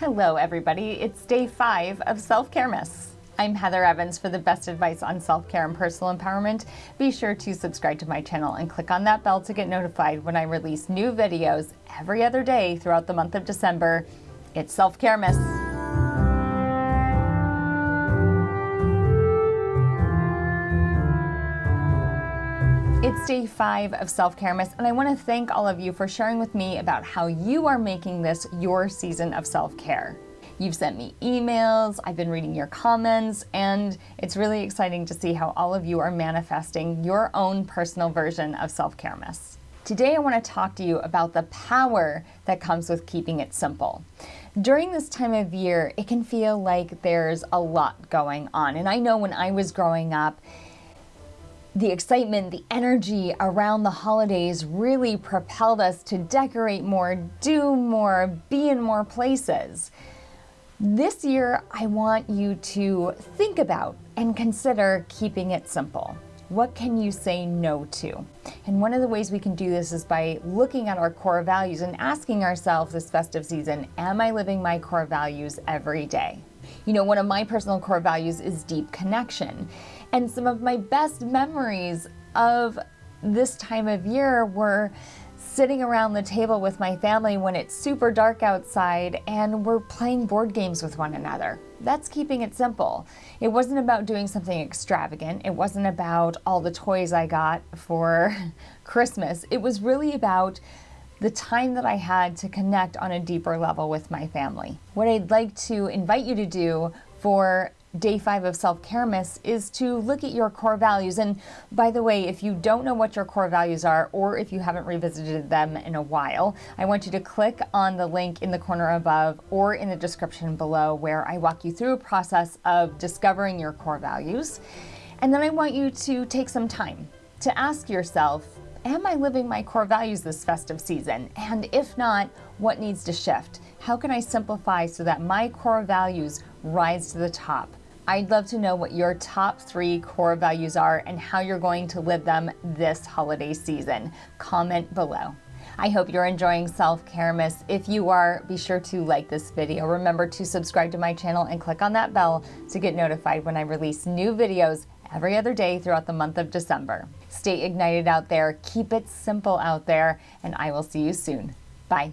Hello everybody, it's day five of Self-Care Miss. I'm Heather Evans for the best advice on self-care and personal empowerment. Be sure to subscribe to my channel and click on that bell to get notified when I release new videos every other day throughout the month of December. It's Self-Care Miss. It's day five of Self Care Miss, and I want to thank all of you for sharing with me about how you are making this your season of self care. You've sent me emails, I've been reading your comments, and it's really exciting to see how all of you are manifesting your own personal version of Self Care Miss. Today, I want to talk to you about the power that comes with keeping it simple. During this time of year, it can feel like there's a lot going on. And I know when I was growing up, the excitement, the energy around the holidays really propelled us to decorate more, do more, be in more places. This year, I want you to think about and consider keeping it simple. What can you say no to? And one of the ways we can do this is by looking at our core values and asking ourselves this festive season, am I living my core values every day? You know, one of my personal core values is deep connection. And some of my best memories of this time of year were sitting around the table with my family when it's super dark outside and we're playing board games with one another. That's keeping it simple. It wasn't about doing something extravagant. It wasn't about all the toys I got for Christmas. It was really about the time that I had to connect on a deeper level with my family. What I'd like to invite you to do for day five of self-care miss is to look at your core values and by the way if you don't know what your core values are or if you haven't revisited them in a while I want you to click on the link in the corner above or in the description below where I walk you through a process of discovering your core values and then I want you to take some time to ask yourself Am I living my core values this festive season? And if not, what needs to shift? How can I simplify so that my core values rise to the top? I'd love to know what your top three core values are and how you're going to live them this holiday season. Comment below. I hope you're enjoying Self-Care Miss. If you are, be sure to like this video. Remember to subscribe to my channel and click on that bell to get notified when I release new videos every other day throughout the month of December. Stay ignited out there, keep it simple out there, and I will see you soon. Bye.